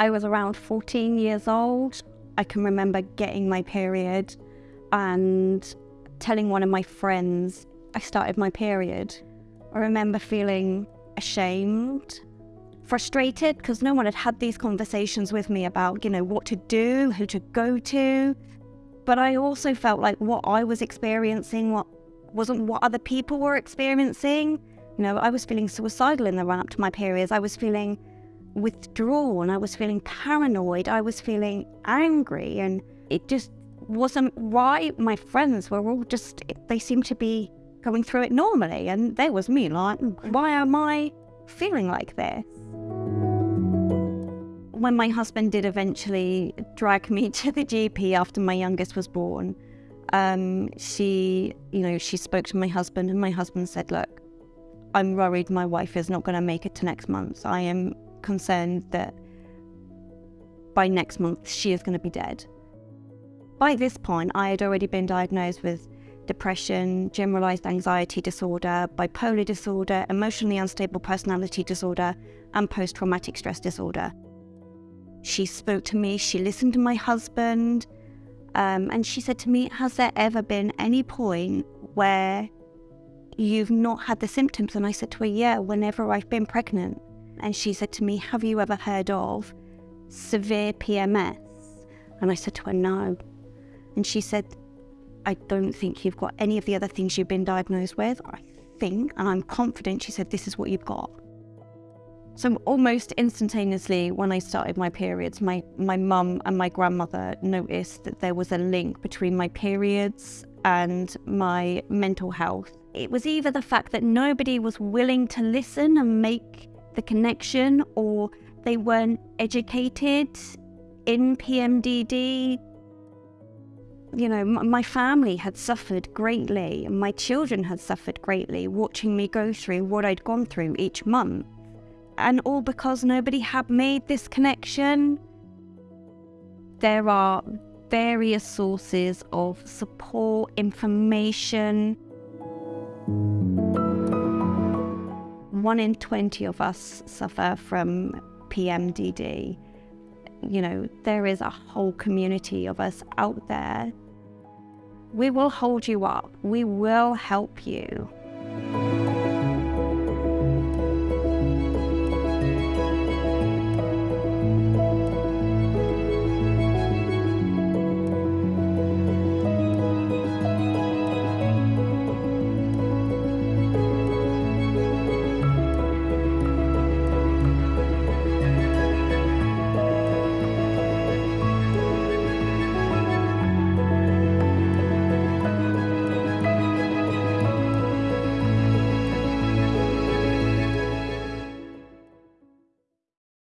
I was around 14 years old. I can remember getting my period and telling one of my friends I started my period. I remember feeling ashamed, frustrated because no one had had these conversations with me about, you know, what to do, who to go to. But I also felt like what I was experiencing what wasn't what other people were experiencing. You know, I was feeling suicidal in the run up to my periods. I was feeling withdrawn. I was feeling paranoid. I was feeling angry. And it just wasn't right. My friends were all just, they seemed to be going through it normally. And there was me like, why am I feeling like this? When my husband did eventually drag me to the GP after my youngest was born, um, she, you know, she spoke to my husband, and my husband said, "Look, I'm worried my wife is not going to make it to next month. I am concerned that by next month she is going to be dead. By this point, I had already been diagnosed with depression, generalized anxiety disorder, bipolar disorder, emotionally unstable personality disorder, and post traumatic stress disorder. She spoke to me, she listened to my husband, um, and she said to me, Has there ever been any point where you've not had the symptoms? And I said to her, Yeah, whenever I've been pregnant and she said to me, Have you ever heard of severe PMS? And I said to her, No. And she said, I don't think you've got any of the other things you've been diagnosed with. I think, and I'm confident, she said, This is what you've got. So almost instantaneously, when I started my periods, my my mum and my grandmother noticed that there was a link between my periods and my mental health. It was either the fact that nobody was willing to listen and make the connection or they weren't educated in PMDD. You know, my family had suffered greatly, and my children had suffered greatly watching me go through what I'd gone through each month. And all because nobody had made this connection. There are various sources of support, information one in 20 of us suffer from PMDD. You know, there is a whole community of us out there. We will hold you up, we will help you.